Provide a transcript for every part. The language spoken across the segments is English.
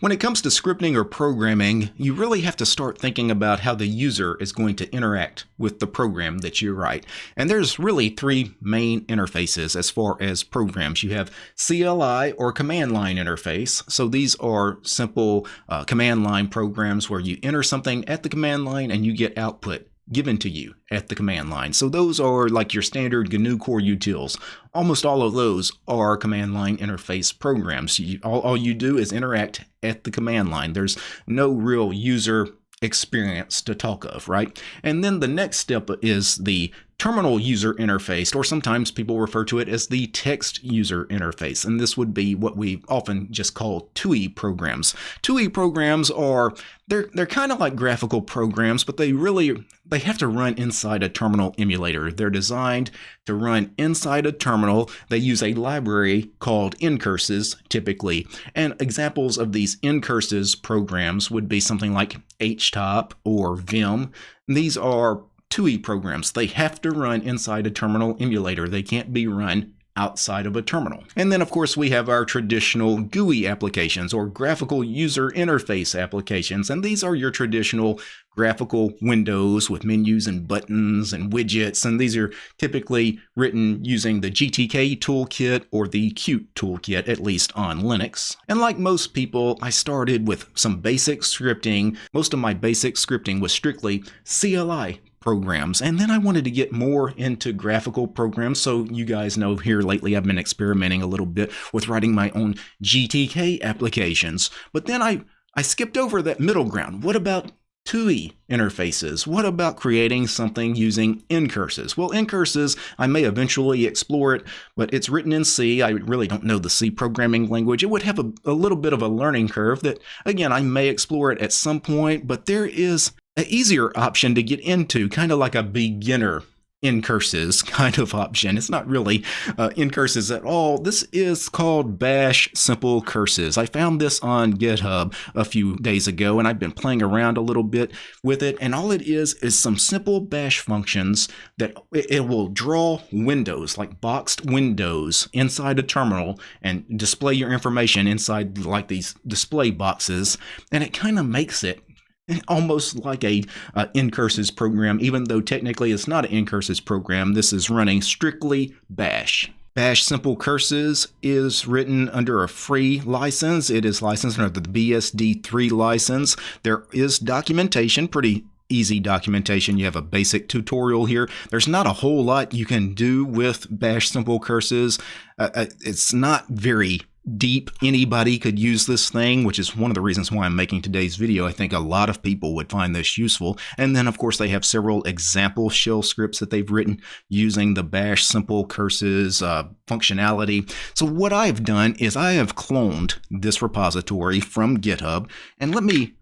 When it comes to scripting or programming, you really have to start thinking about how the user is going to interact with the program that you write. And there's really three main interfaces as far as programs. You have CLI or command line interface. So these are simple uh, command line programs where you enter something at the command line and you get output given to you at the command line. So those are like your standard GNU core utils. Almost all of those are command line interface programs. You, all, all you do is interact at the command line. There's no real user experience to talk of, right? And then the next step is the terminal user interface, or sometimes people refer to it as the text user interface. And this would be what we often just call TUI programs. TUI programs are they're they're kind of like graphical programs, but they really they have to run inside a terminal emulator. They're designed to run inside a terminal. They use a library called ncurses typically. And examples of these ncurses programs would be something like htop or vim. These are TUI programs. They have to run inside a terminal emulator. They can't be run outside of a terminal. And then of course we have our traditional GUI applications or graphical user interface applications and these are your traditional graphical windows with menus and buttons and widgets and these are typically written using the GTK toolkit or the Qt toolkit at least on Linux. And like most people I started with some basic scripting. Most of my basic scripting was strictly CLI programs. And then I wanted to get more into graphical programs. So you guys know here lately I've been experimenting a little bit with writing my own GTK applications. But then I, I skipped over that middle ground. What about TUI interfaces? What about creating something using ncurses? Well, ncurses, I may eventually explore it, but it's written in C. I really don't know the C programming language. It would have a, a little bit of a learning curve that, again, I may explore it at some point, but there is an easier option to get into, kind of like a beginner in curses kind of option. It's not really uh, curses at all. This is called Bash Simple Curses. I found this on GitHub a few days ago and I've been playing around a little bit with it. And all it is is some simple bash functions that it will draw windows, like boxed windows inside a terminal and display your information inside like these display boxes. And it kind of makes it almost like a uh, ncurses program, even though technically it's not an ncurses program. This is running strictly Bash. Bash Simple Curses is written under a free license. It is licensed under the BSD3 license. There is documentation, pretty easy documentation. You have a basic tutorial here. There's not a whole lot you can do with Bash Simple Curses. Uh, uh it's not very deep anybody could use this thing which is one of the reasons why i'm making today's video. I think a lot of people would find this useful. And then of course they have several example shell scripts that they've written using the bash simple curses uh, functionality. So what i've done is i have cloned this repository from github. And let me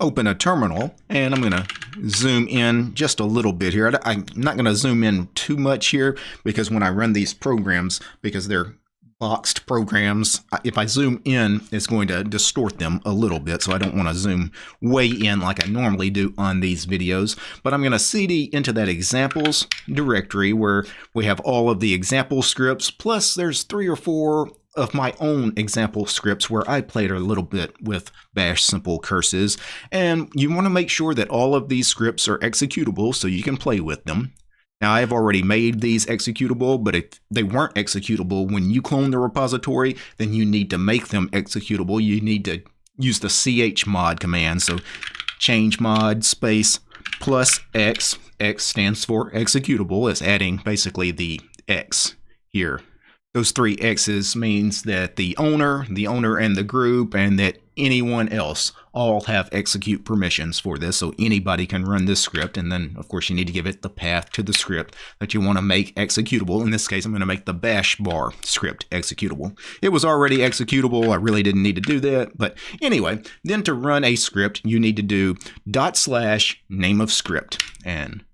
open a terminal and I'm going to zoom in just a little bit here. I'm not going to zoom in too much here because when I run these programs, because they're boxed programs, if I zoom in, it's going to distort them a little bit. So I don't want to zoom way in like I normally do on these videos. But I'm going to cd into that examples directory where we have all of the example scripts. Plus there's three or four of my own example scripts where I played a little bit with bash simple curses. And you want to make sure that all of these scripts are executable so you can play with them. Now, I've already made these executable, but if they weren't executable when you clone the repository, then you need to make them executable. You need to use the chmod command. So change mod space plus x. x stands for executable. It's adding basically the x here. Those three X's means that the owner, the owner and the group, and that anyone else all have execute permissions for this. So anybody can run this script. And then, of course, you need to give it the path to the script that you want to make executable. In this case, I'm going to make the bash bar script executable. It was already executable. I really didn't need to do that. But anyway, then to run a script, you need to do dot slash name of script. And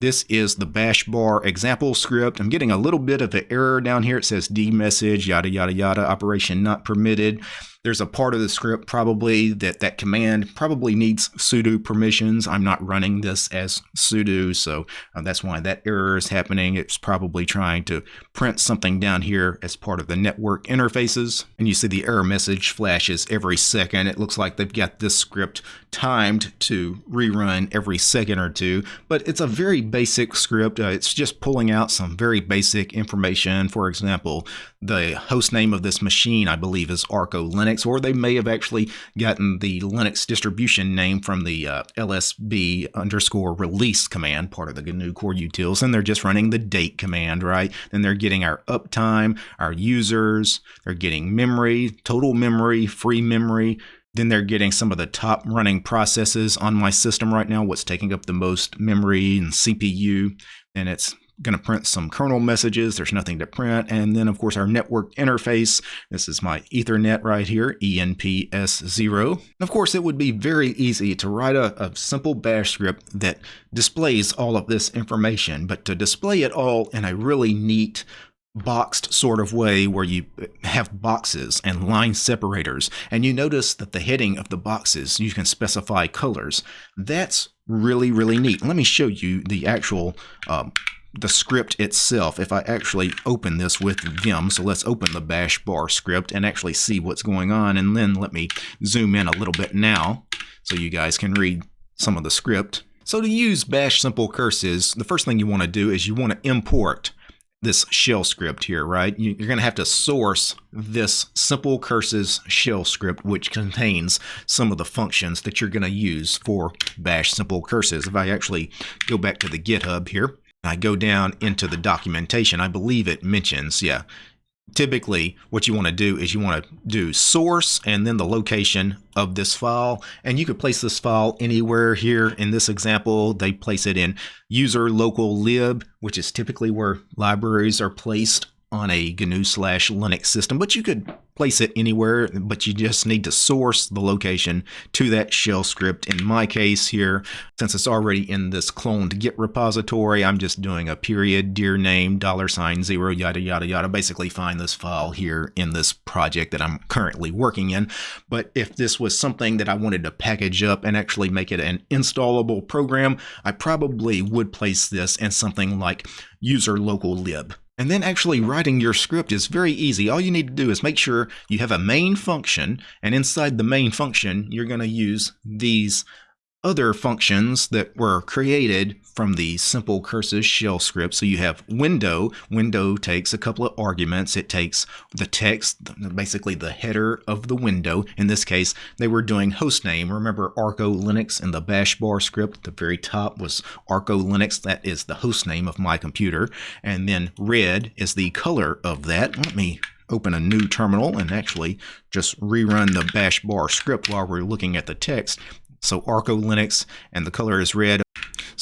this is the bash bar example script. I'm getting a little bit of an error down here. It says D message, yada, yada, yada, operation not permitted. There's a part of the script probably that that command probably needs sudo permissions. I'm not running this as sudo, so uh, that's why that error is happening. It's probably trying to print something down here as part of the network interfaces. And you see the error message flashes every second. It looks like they've got this script timed to rerun every second or two, but it's a very basic script. Uh, it's just pulling out some very basic information. For example, the host name of this machine, I believe, is Arco Linux, or they may have actually gotten the Linux distribution name from the uh, lsb underscore release command, part of the GNU core utils, and they're just running the date command, right? Then they're getting our uptime, our users, they're getting memory, total memory, free memory, then they're getting some of the top running processes on my system right now, what's taking up the most memory and CPU. And it's going to print some kernel messages. There's nothing to print. And then, of course, our network interface. This is my Ethernet right here, ENPS0. And of course, it would be very easy to write a, a simple bash script that displays all of this information, but to display it all in a really neat boxed sort of way where you have boxes and line separators and you notice that the heading of the boxes you can specify colors that's really really neat let me show you the actual um, the script itself if I actually open this with Vim. So let's open the bash bar script and actually see what's going on. And then let me zoom in a little bit now so you guys can read some of the script. So to use bash simple curses, the first thing you want to do is you want to import this shell script here, right? You're going to have to source this simple curses shell script, which contains some of the functions that you're going to use for bash simple curses. If I actually go back to the GitHub here, I go down into the documentation, I believe it mentions, yeah, typically what you want to do is you want to do source and then the location of this file. And you could place this file anywhere here in this example. They place it in user local lib which is typically where libraries are placed on a GNU slash Linux system, but you could place it anywhere, but you just need to source the location to that shell script. In my case here, since it's already in this cloned Git repository, I'm just doing a period, dir name, dollar sign, zero, yada, yada, yada. Basically find this file here in this project that I'm currently working in. But if this was something that I wanted to package up and actually make it an installable program, I probably would place this in something like user local lib. And then actually writing your script is very easy. All you need to do is make sure you have a main function, and inside the main function, you're going to use these other functions that were created from the simple curses shell script. So you have window. Window takes a couple of arguments. It takes the text, basically the header of the window. In this case, they were doing hostname. Remember Arco Linux in the bash bar script? The very top was Arco Linux. That is the hostname of my computer. And then red is the color of that. Let me open a new terminal and actually just rerun the bash bar script while we're looking at the text. So Arco Linux and the color is red.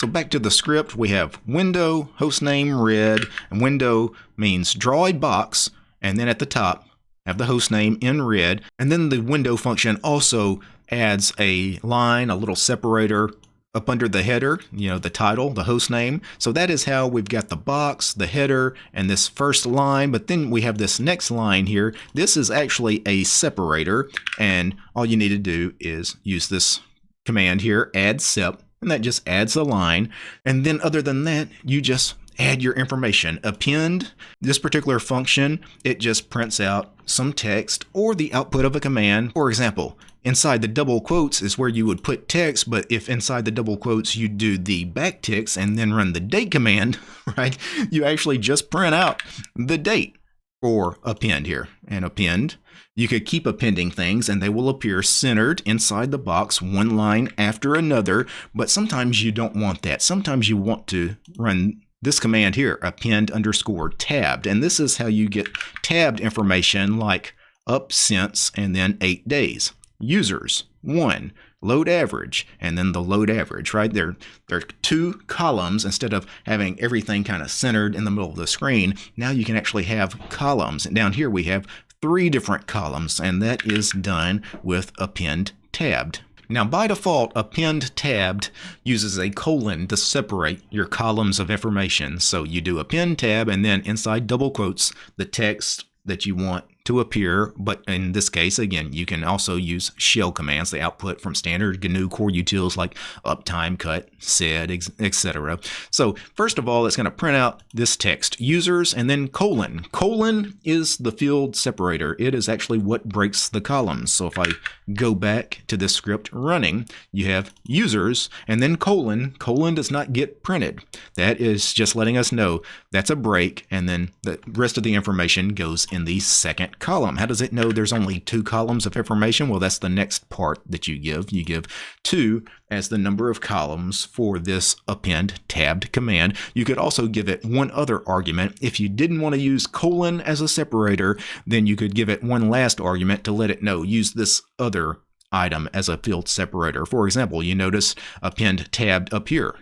So back to the script, we have window, hostname red, and window means a box, and then at the top have the hostname in red, and then the window function also adds a line, a little separator up under the header, you know, the title, the host name. So that is how we've got the box, the header, and this first line. But then we have this next line here. This is actually a separator, and all you need to do is use this command here, add sep, and that just adds a line. And then other than that, you just add your information. Append, this particular function, it just prints out some text or the output of a command. For example, inside the double quotes is where you would put text, but if inside the double quotes you do the backticks and then run the date command, right, you actually just print out the date or append here. And append you could keep appending things and they will appear centered inside the box one line after another, but sometimes you don't want that. Sometimes you want to run this command here, append underscore tabbed. And this is how you get tabbed information like up since and then eight days. Users, one, load average, and then the load average, right? There, there are two columns instead of having everything kind of centered in the middle of the screen. Now you can actually have columns. And down here we have three different columns, and that is done with append tabbed. Now, by default, append tabbed uses a colon to separate your columns of information. So you do append tab, and then inside double quotes, the text that you want to appear, but in this case, again, you can also use shell commands, the output from standard GNU core utils like uptime, cut, sed, etc. So first of all, it's going to print out this text, users, and then colon. Colon is the field separator. It is actually what breaks the columns. So if I go back to this script running, you have users, and then colon. Colon does not get printed. That is just letting us know that's a break, and then the rest of the information goes in the second column. How does it know there's only two columns of information? Well, that's the next part that you give. You give two as the number of columns for this append tabbed command. You could also give it one other argument. If you didn't want to use colon as a separator, then you could give it one last argument to let it know use this other item as a field separator. For example, you notice append tabbed up here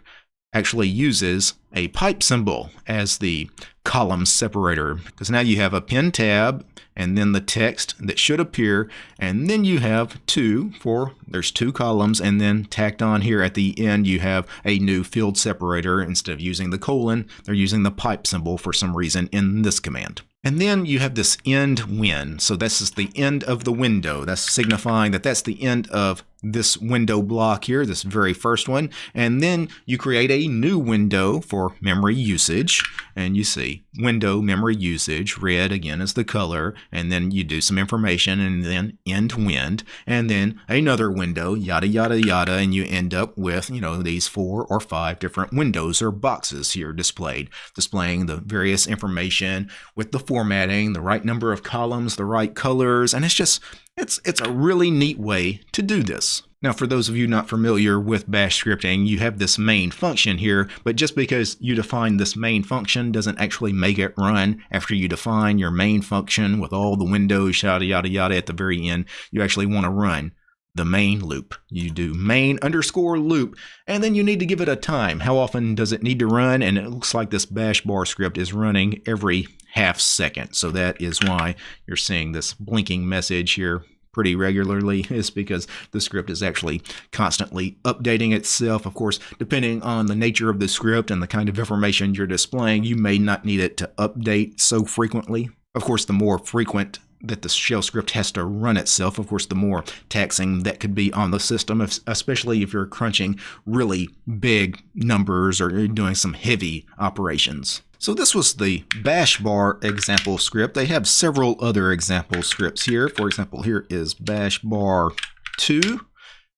actually uses a pipe symbol as the column separator because now you have append tab and then the text that should appear and then you have two for there's two columns and then tacked on here at the end you have a new field separator instead of using the colon they're using the pipe symbol for some reason in this command. And then you have this endwin. So this is the end of the window. That's signifying that that's the end of this window block here, this very first one. And then you create a new window for memory usage. And you see window memory usage, red again is the color. And then you do some information and then endwin. And then another window, yada, yada, yada. And you end up with, you know, these four or five different windows or boxes here displayed, displaying the various information with the formatting, the right number of columns, the right colors, and it's just, it's, it's a really neat way to do this. Now, for those of you not familiar with bash scripting, you have this main function here, but just because you define this main function doesn't actually make it run. After you define your main function with all the windows, yada, yada, yada, at the very end, you actually want to run the main loop. You do main underscore loop, and then you need to give it a time. How often does it need to run? And it looks like this bash bar script is running every half second. So that is why you're seeing this blinking message here pretty regularly is because the script is actually constantly updating itself. Of course, depending on the nature of the script and the kind of information you're displaying, you may not need it to update so frequently. Of course, the more frequent that the shell script has to run itself. Of course, the more taxing that could be on the system, especially if you're crunching really big numbers or doing some heavy operations. So this was the bash bar example script. They have several other example scripts here. For example, here is bash bar 2.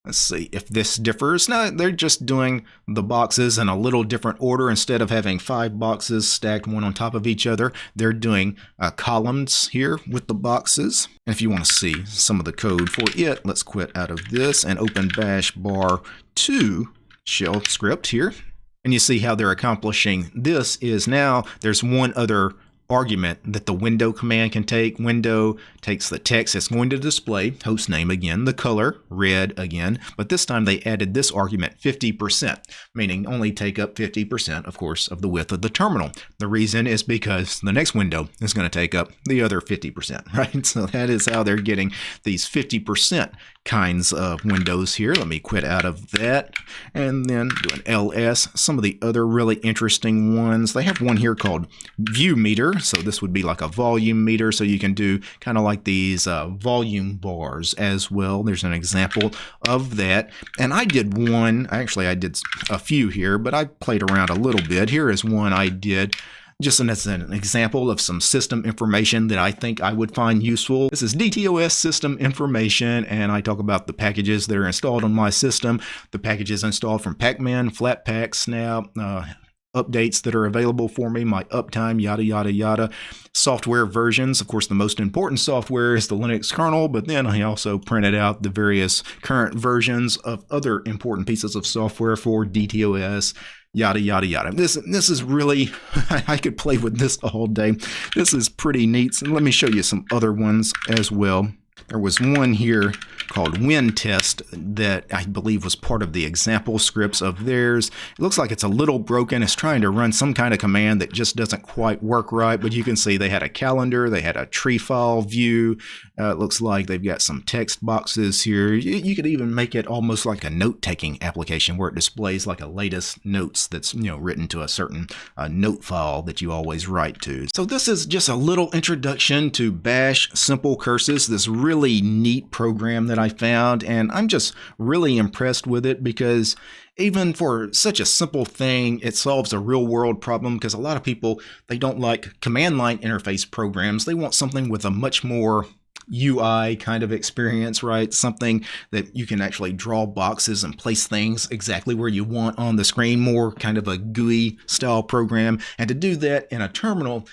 Let's see if this differs. Now they're just doing the boxes in a little different order. Instead of having five boxes stacked one on top of each other, they're doing uh, columns here with the boxes. And if you want to see some of the code for it, let's quit out of this and open bash bar 2 shell script here. And you see how they're accomplishing this is now there's one other argument that the window command can take. Window takes the text it's going to display, host name again, the color, red again, but this time they added this argument 50%, meaning only take up 50%, of course, of the width of the terminal. The reason is because the next window is going to take up the other 50%, right? So that is how they're getting these 50% kinds of windows here. Let me quit out of that and then do an ls. Some of the other really interesting ones, they have one here called view meter. So this would be like a volume meter. So you can do kind of like these uh, volume bars as well. There's an example of that. And I did one, actually I did a few here, but I played around a little bit. Here is one I did just as an example of some system information that I think I would find useful. This is DTOS system information, and I talk about the packages that are installed on my system, the packages installed from Pacman, Flatpak, Snap, uh, updates that are available for me, my uptime, yada, yada, yada. Software versions. Of course, the most important software is the Linux kernel, but then I also printed out the various current versions of other important pieces of software for DTOS, yada yada yada. This this is really I could play with this all day. This is pretty neat. So let me show you some other ones as well. There was one here called WinTest that I believe was part of the example scripts of theirs. It looks like it's a little broken. It's trying to run some kind of command that just doesn't quite work right, but you can see they had a calendar, they had a tree file view. Uh, it looks like they've got some text boxes here. You, you could even make it almost like a note-taking application where it displays like a latest notes that's you know written to a certain uh, note file that you always write to. So this is just a little introduction to Bash Simple Curses, this really neat program that I found, and I'm just really impressed with it because even for such a simple thing, it solves a real world problem because a lot of people, they don't like command line interface programs. They want something with a much more UI kind of experience, right? Something that you can actually draw boxes and place things exactly where you want on the screen, more kind of a GUI style program. And to do that in a terminal,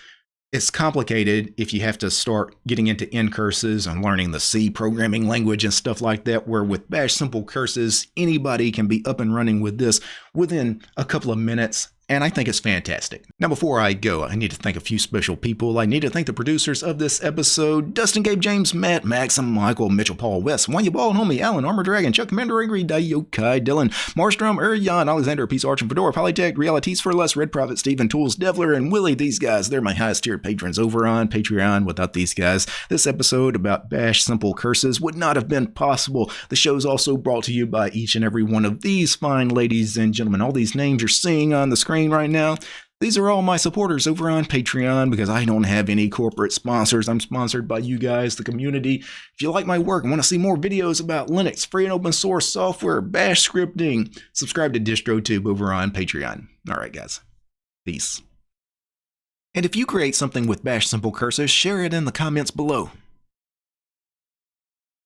it's complicated if you have to start getting into ncurses and learning the C programming language and stuff like that, where with Bash Simple Curses, anybody can be up and running with this within a couple of minutes and I think it's fantastic. Now, before I go, I need to thank a few special people. I need to thank the producers of this episode Dustin, Gabe, James, Matt, Maxim, Michael, Mitchell, Paul, West, Wanya Ball, Homie, Alan, Armor Dragon, Chuck, Commander Angry, Dayokai, Dylan, Marstrom, Urian, Alexander, Peace Arch, and Fedora, Polytech, Realities for Less, Red Prophet, Steven, Tools, Devler, and Willie. These guys, they're my highest tier patrons over on Patreon. Without these guys, this episode about Bash Simple Curses would not have been possible. The show is also brought to you by each and every one of these fine ladies and gentlemen. All these names you're seeing on the screen screen right now. These are all my supporters over on Patreon because I don't have any corporate sponsors. I'm sponsored by you guys, the community. If you like my work and want to see more videos about Linux, free and open source software, bash scripting, subscribe to DistroTube over on Patreon. All right, guys. Peace. And if you create something with Bash Simple Curses, share it in the comments below.